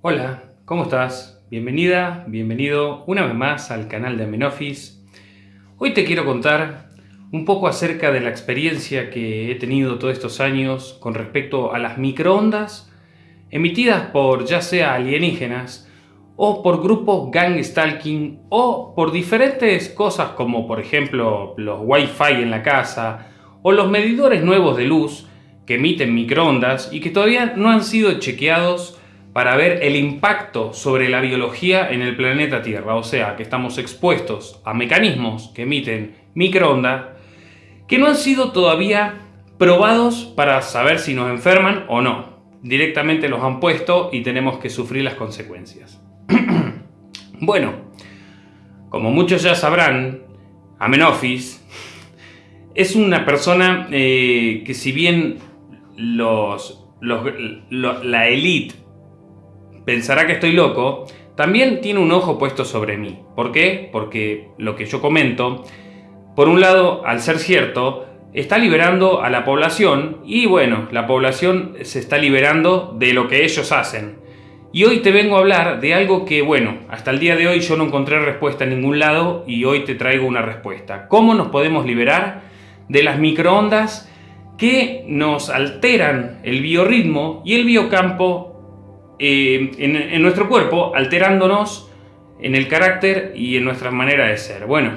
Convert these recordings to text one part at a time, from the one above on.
Hola, ¿cómo estás? Bienvenida, bienvenido una vez más al canal de Amenofis. Hoy te quiero contar un poco acerca de la experiencia que he tenido todos estos años con respecto a las microondas emitidas por ya sea alienígenas o por grupos gang stalking o por diferentes cosas como por ejemplo los wifi en la casa o los medidores nuevos de luz que emiten microondas y que todavía no han sido chequeados para ver el impacto sobre la biología en el planeta Tierra, o sea, que estamos expuestos a mecanismos que emiten microondas que no han sido todavía probados para saber si nos enferman o no. Directamente los han puesto y tenemos que sufrir las consecuencias. bueno, como muchos ya sabrán, Amenofis es una persona eh, que si bien los, la élite pensará que estoy loco, también tiene un ojo puesto sobre mí. ¿Por qué? Porque lo que yo comento, por un lado, al ser cierto, está liberando a la población y bueno, la población se está liberando de lo que ellos hacen. Y hoy te vengo a hablar de algo que, bueno, hasta el día de hoy yo no encontré respuesta en ningún lado y hoy te traigo una respuesta. ¿Cómo nos podemos liberar de las microondas que nos alteran el biorritmo y el biocampo eh, en, nuestro cuerpo, alterándonos en el carácter y en nuestra manera de ser. Bueno,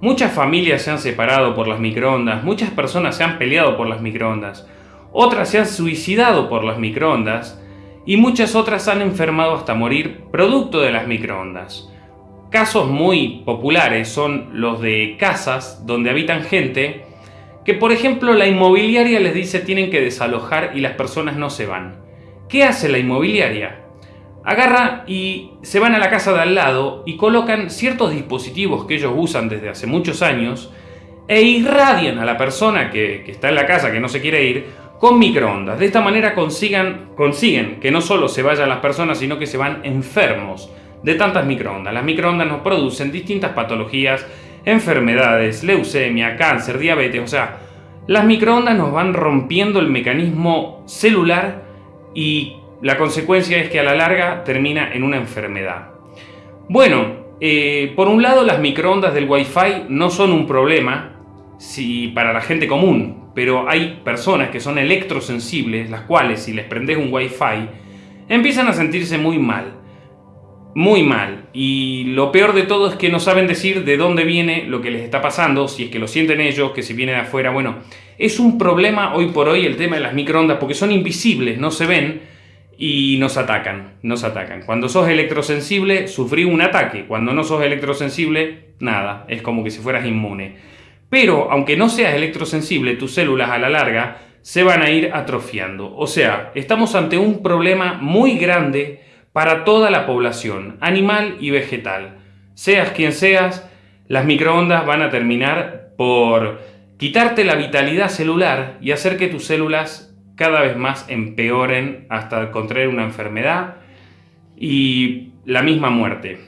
muchas familias se han separado por las microondas, muchas personas se han peleado por las microondas, otras se han suicidado por las microondas y muchas otras han enfermado hasta morir producto de las microondas. Casos muy populares son los de casas donde habitan gente que por ejemplo la inmobiliaria les dice tienen que desalojar y las personas no se van. ¿Qué hace la inmobiliaria? Agarra y se van a la casa de al lado y colocan ciertos dispositivos que ellos usan desde hace muchos años e irradian a la persona que, está en la casa, que no se quiere ir, con microondas. De esta manera consiguen que no solo se vayan las personas, sino que se van enfermos de tantas microondas. Las microondas nos producen distintas patologías, enfermedades, leucemia, cáncer, diabetes, o sea, las microondas nos van rompiendo el mecanismo celular y la consecuencia es que a la larga termina en una enfermedad. Bueno, eh, por un lado las microondas del Wi-Fi no son un problema si, para la gente común, pero hay personas que son electrosensibles, las cuales si les prendes un Wi-Fi empiezan a sentirse muy mal. Muy mal. Y lo peor de todo es que no saben decir de dónde viene lo que les está pasando, si es que lo sienten ellos, que si viene de afuera. Bueno, es un problema hoy por hoy el tema de las microondas porque son invisibles, no se ven y nos atacan, nos atacan. Cuando sos electrosensible, sufrí un ataque. Cuando no sos electrosensible, nada, es como que si fueras inmune. Pero aunque no seas electrosensible, tus células a la larga se van a ir atrofiando. O sea, estamos ante un problema muy grande para toda la población, animal y vegetal. Seas quien seas, las microondas van a terminar por quitarte la vitalidad celular y hacer que tus células cada vez más empeoren hasta contraer una enfermedad y la misma muerte.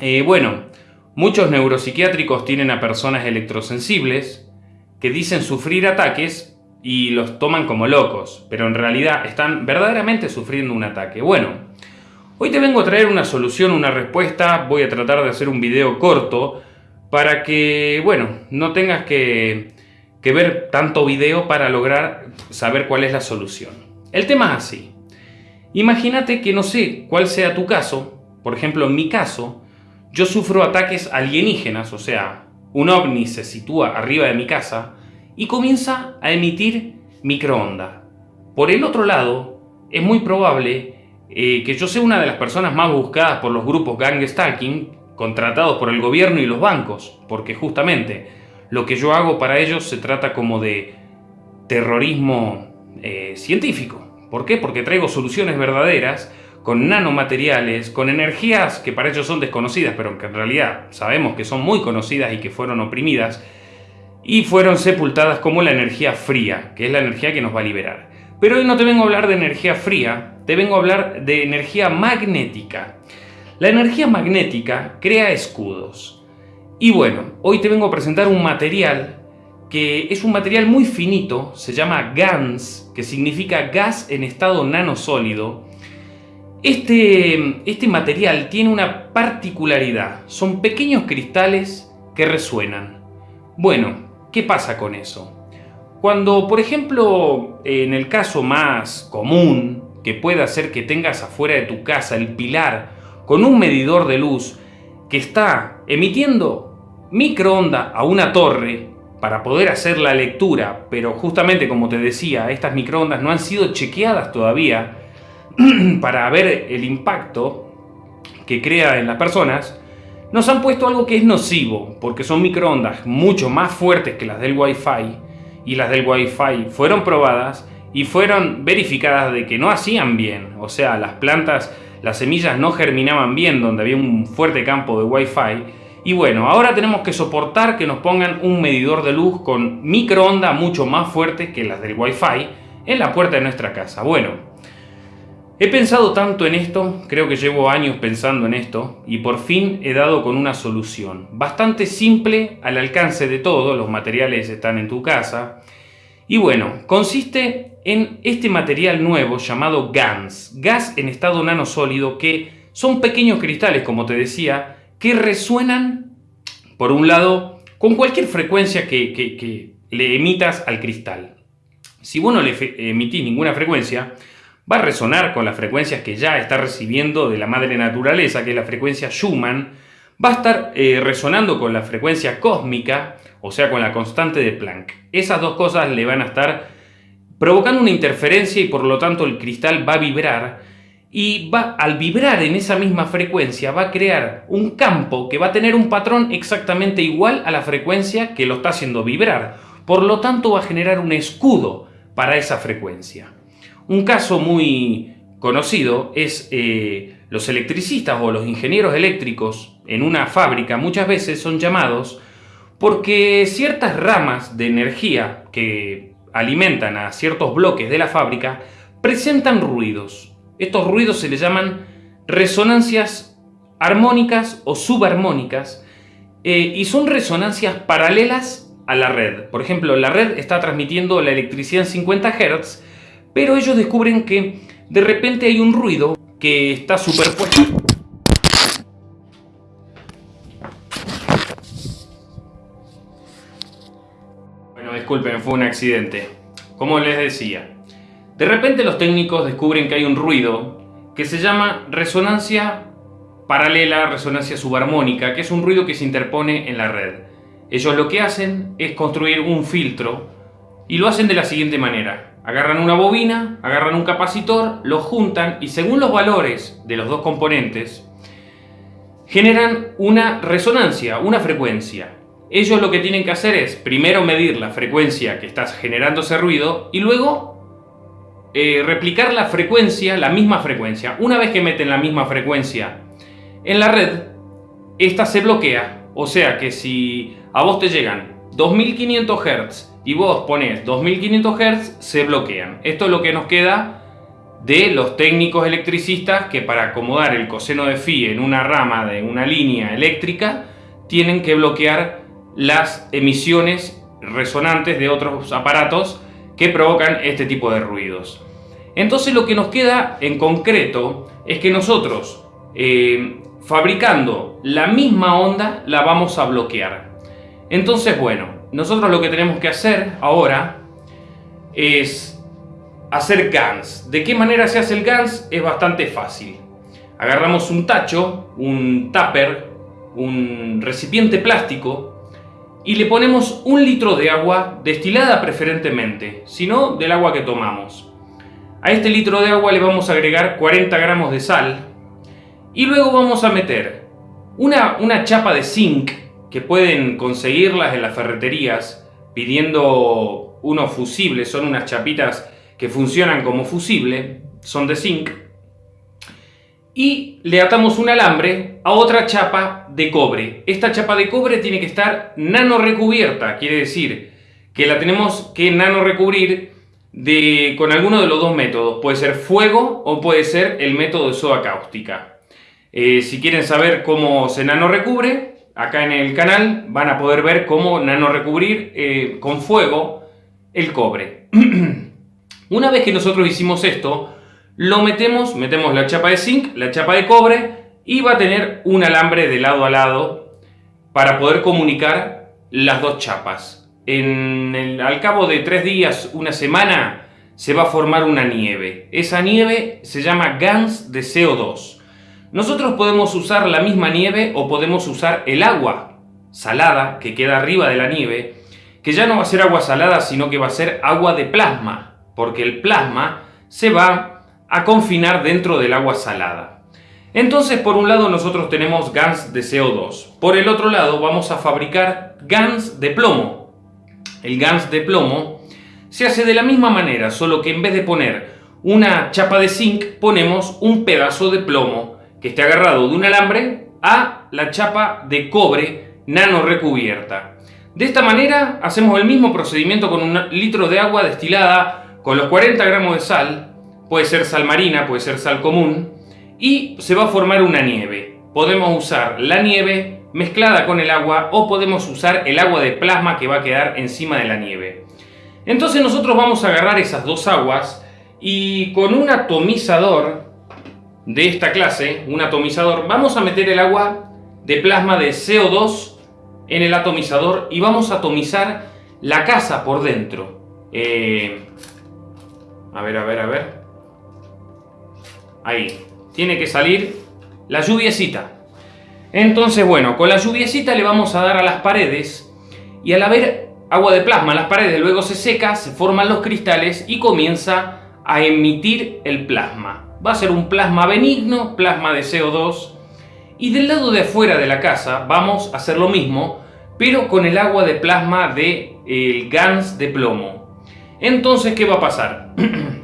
Eh, bueno, muchos neuropsiquiátricos tienen a personas electrosensibles que dicen sufrir ataques y los toman como locos, pero en realidad están verdaderamente sufriendo un ataque. Bueno, hoy te vengo a traer una solución, una respuesta, voy a tratar de hacer un video corto para que, bueno, no tengas que, ver tanto video para lograr saber cuál es la solución. El tema es así. Imagínate que no sé cuál sea tu caso, por ejemplo en mi caso, yo sufro ataques alienígenas, o sea, un ovni se sitúa arriba de mi casa y comienza a emitir microondas. Por el otro lado, es muy probable eh, que yo sea una de las personas más buscadas por los grupos gang stalking contratados por el gobierno y los bancos, porque justamente lo que yo hago para ellos se trata como de terrorismo eh, científico. ¿Por qué? Porque traigo soluciones verdaderas con nanomateriales, con energías que para ellos son desconocidas, pero que en realidad sabemos que son muy conocidas y que fueron oprimidas, y fueron sepultadas como la energía fría, que es la energía que nos va a liberar. Pero hoy no te vengo a hablar de energía fría, te vengo a hablar de energía magnética. La energía magnética crea escudos. Y bueno, hoy te vengo a presentar un material que es un material muy finito, se llama GANS, que significa gas en estado nanosólido, Este, este material tiene una particularidad. Son pequeños cristales que resuenan. Bueno, ¿qué pasa con eso? Cuando, por ejemplo, en el caso más común, que puede hacer que tengas afuera de tu casa el pilar con un medidor de luz que está emitiendo microondas a una torre para poder hacer la lectura, pero justamente como te decía, estas microondas no han sido chequeadas todavía, para ver el impacto que crea en las personas, nos han puesto algo que es nocivo, porque son microondas mucho más fuertes que las del Wi-Fi, y las del Wi-Fi fueron probadas y fueron verificadas de que no hacían bien, o sea, las plantas, las semillas no germinaban bien donde había un fuerte campo de Wi-Fi, y bueno, ahora tenemos que soportar que nos pongan un medidor de luz con microondas mucho más fuertes que las del Wi-Fi en la puerta de nuestra casa. Bueno, He pensado tanto en esto, creo que llevo años pensando en esto, y por fin he dado con una solución. Bastante simple, al alcance de todo, los materiales están en tu casa. Y bueno, consiste en este material nuevo llamado GANS, gas en estado nanosólido, que son pequeños cristales, como te decía, que resuenan, por un lado, con cualquier frecuencia que, le emitas al cristal. Si vos no le emitís ninguna frecuencia, va a resonar con las frecuencias que ya está recibiendo de la madre naturaleza, que es la frecuencia Schumann, va a estar eh, resonando con la frecuencia cósmica, o sea, con la constante de Planck. Esas dos cosas le van a estar provocando una interferencia y por lo tanto el cristal va a vibrar y va, al vibrar en esa misma frecuencia va a crear un campo que va a tener un patrón exactamente igual a la frecuencia que lo está haciendo vibrar. Por lo tanto va a generar un escudo para esa frecuencia. Un caso muy conocido es eh, los electricistas o los ingenieros eléctricos en una fábrica muchas veces son llamados porque ciertas ramas de energía que alimentan a ciertos bloques de la fábrica presentan ruidos. Estos ruidos se les llaman resonancias armónicas o subarmónicas eh, y son resonancias paralelas a la red. Por ejemplo, la red está transmitiendo la electricidad en 50 Hz pero ellos descubren que de repente hay un ruido que está superpuesto. Disculpen, fue un accidente. Como les decía, de repente los técnicos descubren que hay un ruido que se llama resonancia paralela, resonancia subarmónica, que es un ruido que se interpone en la red. Ellos lo que hacen es construir un filtro y lo hacen de la siguiente manera. Agarran una bobina, agarran un capacitor, lo juntan y según los valores de los dos componentes, generan una resonancia, una frecuencia. Ellos lo que tienen que hacer es primero medir la frecuencia que está generando ese ruido y luego eh, replicar la frecuencia, la misma frecuencia. Una vez que meten la misma frecuencia en la red, esta se bloquea. O sea que si a vos te llegan 2500 Hz y vos pones 2500 Hz, se bloquean. Esto es lo que nos queda de los técnicos electricistas que para acomodar el coseno de phi en una rama de una línea eléctrica tienen que bloquear las emisiones resonantes de otros aparatos que provocan este tipo de ruidos. Entonces lo que nos queda en concreto es que nosotros eh, fabricando la misma onda la vamos a bloquear. Entonces bueno, nosotros lo que tenemos que hacer ahora es hacer GANs. ¿De qué manera se hace el GANs? Es bastante fácil. Agarramos un tacho, un tupper, un recipiente plástico y le ponemos un litro de agua destilada preferentemente, sino del agua que tomamos. A este litro de agua le vamos a agregar 40 gramos de sal y luego vamos a meter una, una chapa de zinc que pueden conseguirlas en las ferreterías pidiendo unos fusibles, son unas chapitas que funcionan como fusible, son de zinc, y le atamos un alambre a otra chapa de cobre. Esta chapa de cobre tiene que estar nano recubierta, quiere decir que la tenemos que nano recubrir de, con alguno de los dos métodos. Puede ser fuego o puede ser el método de soda cáustica. Eh, si quieren saber cómo se nano recubre, acá en el canal van a poder ver cómo nano recubrir eh, con fuego el cobre. Una vez que nosotros hicimos esto, lo metemos, metemos la chapa de zinc, la chapa de cobre y va a tener un alambre de lado a lado para poder comunicar las dos chapas. En al cabo de tres días, una semana, se va a formar una nieve. Esa nieve se llama GANS de CO2. Nosotros podemos usar la misma nieve o podemos usar el agua salada que queda arriba de la nieve, que ya no va a ser agua salada, sino que va a ser agua de plasma, porque el plasma se va a confinar dentro del agua salada. Entonces, por un lado nosotros tenemos GANS de CO2. Por el otro lado vamos a fabricar GANS de plomo. El GANS de plomo se hace de la misma manera, solo que en vez de poner una chapa de zinc, ponemos un pedazo de plomo que esté agarrado de un alambre a la chapa de cobre nano recubierta. De esta manera hacemos el mismo procedimiento con un litro de agua destilada con los 40 gramos de sal, puede ser sal marina, puede ser sal común, y se va a formar una nieve. Podemos usar la nieve mezclada con el agua o podemos usar el agua de plasma que va a quedar encima de la nieve. Entonces nosotros vamos a agarrar esas dos aguas y con un atomizador de esta clase, un atomizador, vamos a meter el agua de plasma de CO2 en el atomizador y vamos a atomizar la casa por dentro. Eh, a ver, a ver, a ver. Ahí. Tiene que salir la lluviecita. Entonces, bueno, con la lluviecita le vamos a dar a las paredes y al haber agua de plasma en las paredes, luego se seca, se forman los cristales y comienza a emitir el plasma. Va a ser un plasma benigno, plasma de CO2. Y del lado de afuera de la casa vamos a hacer lo mismo, pero con el agua de plasma del el GANS de plomo. Entonces, ¿qué va a pasar?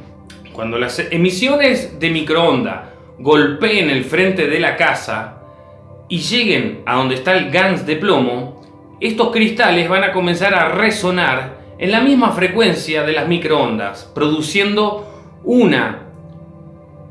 Cuando las emisiones de microonda golpeen el frente de la casa y lleguen a donde está el GANS de plomo, estos cristales van a comenzar a resonar en la misma frecuencia de las microondas, produciendo una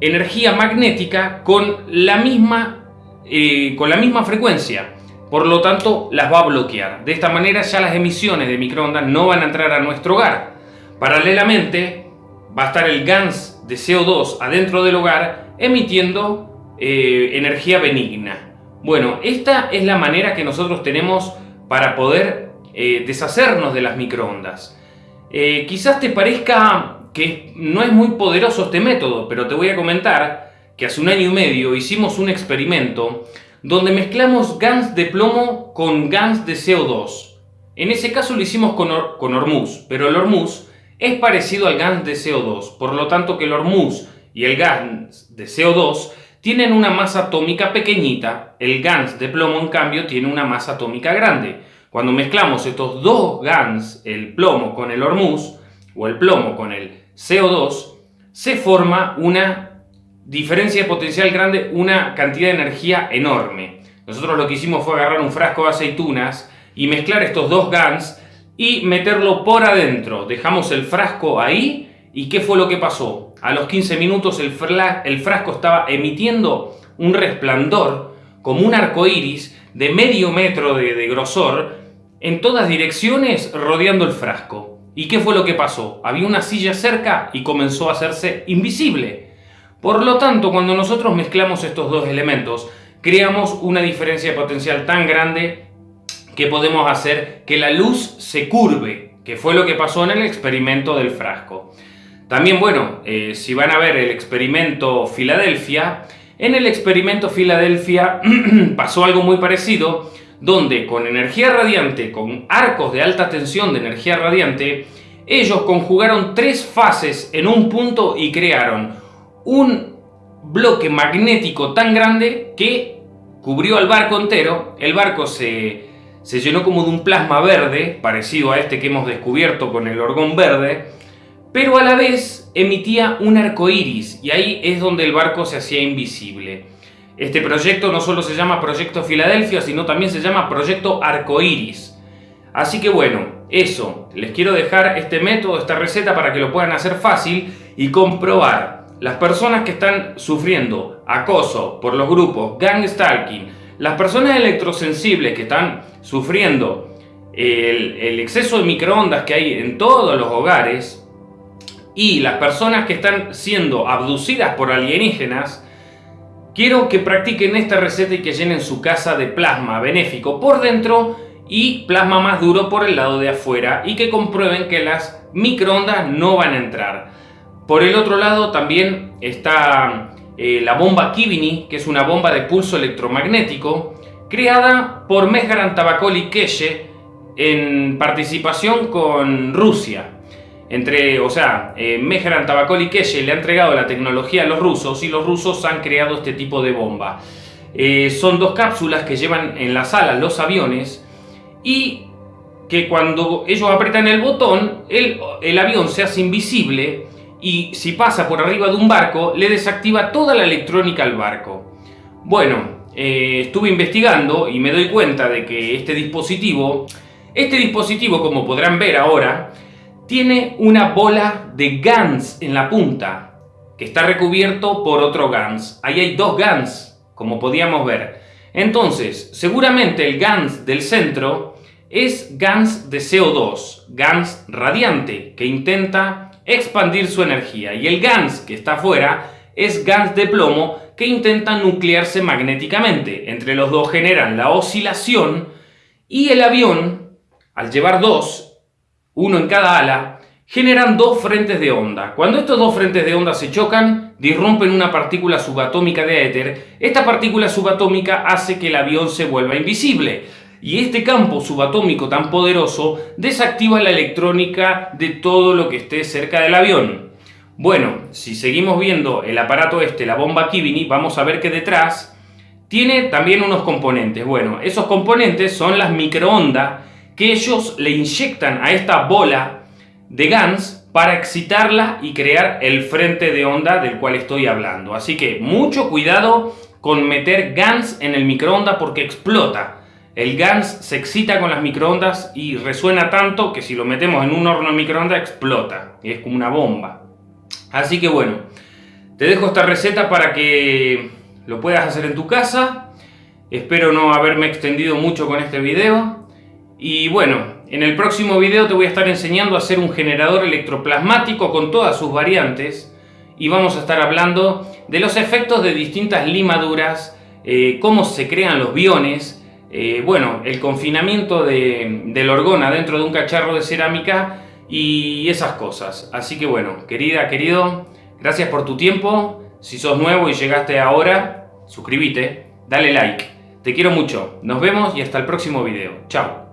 energía magnética con la misma, eh, con la misma frecuencia. Por lo tanto, las va a bloquear. De esta manera ya las emisiones de microondas no van a entrar a nuestro hogar. Paralelamente, va a estar el GANS de CO2 adentro del hogar emitiendo eh, energía benigna. Bueno, esta es la manera que nosotros tenemos para poder eh, deshacernos de las microondas. Eh, quizás te parezca que no es muy poderoso este método, pero te voy a comentar que hace un año y medio hicimos un experimento donde mezclamos GANS de plomo con GANS de CO2. En ese caso lo hicimos con, con Hormuz, pero el Hormuz es parecido al GANS de CO2, por lo tanto que el Hormuz y el GANS de CO2 tienen una masa atómica pequeñita, el GANS de plomo en cambio tiene una masa atómica grande. Cuando mezclamos estos dos GANS, el plomo con el hormuz, o el plomo con el CO2, se forma una diferencia de potencial grande, una cantidad de energía enorme. Nosotros lo que hicimos fue agarrar un frasco de aceitunas y mezclar estos dos GANs y meterlo por adentro. Dejamos el frasco ahí ¿Y qué fue lo que pasó? A los 15 minutos el, frasco estaba emitiendo un resplandor como un arco iris de medio metro de, grosor en todas direcciones rodeando el frasco. ¿Y qué fue lo que pasó? Había una silla cerca y comenzó a hacerse invisible. Por lo tanto, cuando nosotros mezclamos estos dos elementos, creamos una diferencia potencial tan grande que podemos hacer que la luz se curve, que fue lo que pasó en el experimento del frasco. También, bueno, eh, si van a ver el experimento Filadelfia, en el experimento Filadelfia pasó algo muy parecido, donde con energía radiante, con arcos de alta tensión de energía radiante, ellos conjugaron tres fases en un punto y crearon un bloque magnético tan grande que cubrió al barco entero. El barco se, se llenó como de un plasma verde, parecido a este que hemos descubierto con el orgón verde, pero a la vez emitía un arco iris y ahí es donde el barco se hacía invisible. Este proyecto no solo se llama Proyecto Filadelfia, sino también se llama Proyecto Arcoiris. Así que bueno, eso, les quiero dejar este método, esta receta para que lo puedan hacer fácil y comprobar. Las personas que están sufriendo acoso por los grupos gang stalking, las personas electrosensibles que están sufriendo el, el exceso de microondas que hay en todos los hogares, y las personas que están siendo abducidas por alienígenas, quiero que practiquen esta receta y que llenen su casa de plasma benéfico por dentro y plasma más duro por el lado de afuera y que comprueben que las microondas no van a entrar. Por el otro lado también está eh, la bomba Kivini, que es una bomba de pulso electromagnético creada por Mehran Tabakoli Keshe en participación con Rusia. Entre, o sea, eh, Keshe le ha entregado la tecnología a los rusos y los rusos han creado este tipo de bomba. Eh, son dos cápsulas que llevan en la sala los aviones y que cuando ellos apretan el botón, el, el avión se hace invisible y si pasa por arriba de un barco, le desactiva toda la electrónica al barco. Bueno, eh, estuve investigando y me doy cuenta de que este dispositivo, este dispositivo como podrán ver ahora, tiene una bola de GANS en la punta, que está recubierto por otro GANS. Ahí hay dos GANS, como podíamos ver. Entonces, seguramente el GANS del centro es GANS de CO2, GANS radiante, que intenta expandir su energía. Y el GANS que está afuera es GANS de plomo, que intenta nuclearse magnéticamente. Entre los dos generan la oscilación y el avión, al llevar dos, uno en cada ala, generan dos frentes de onda. Cuando estos dos frentes de onda se chocan, disrumpen una partícula subatómica de éter. Esta partícula subatómica hace que el avión se vuelva invisible y este campo subatómico tan poderoso desactiva la electrónica de todo lo que esté cerca del avión. Bueno, si seguimos viendo el aparato este, la bomba Kivini, vamos a ver que detrás tiene también unos componentes. Bueno, esos componentes son las microondas que ellos le inyectan a esta bola de GANS para excitarla y crear el frente de onda del cual estoy hablando. Así que mucho cuidado con meter GANS en el microondas porque explota. El GANS se excita con las microondas y resuena tanto que si lo metemos en un horno de microondas explota. Y es como una bomba. Así que bueno, te dejo esta receta para que lo puedas hacer en tu casa. Espero no haberme extendido mucho con este video. Y bueno, en el próximo video te voy a estar enseñando a hacer un generador electroplasmático con todas sus variantes. Y vamos a estar hablando de los efectos de distintas limaduras, eh, cómo se crean los biones, eh, bueno, el confinamiento de, del orgona dentro de un cacharro de cerámica y esas cosas. Así que bueno, querida, querido, gracias por tu tiempo. Si sos nuevo y llegaste ahora, suscríbete, dale like. Te quiero mucho. Nos vemos y hasta el próximo video. Chao.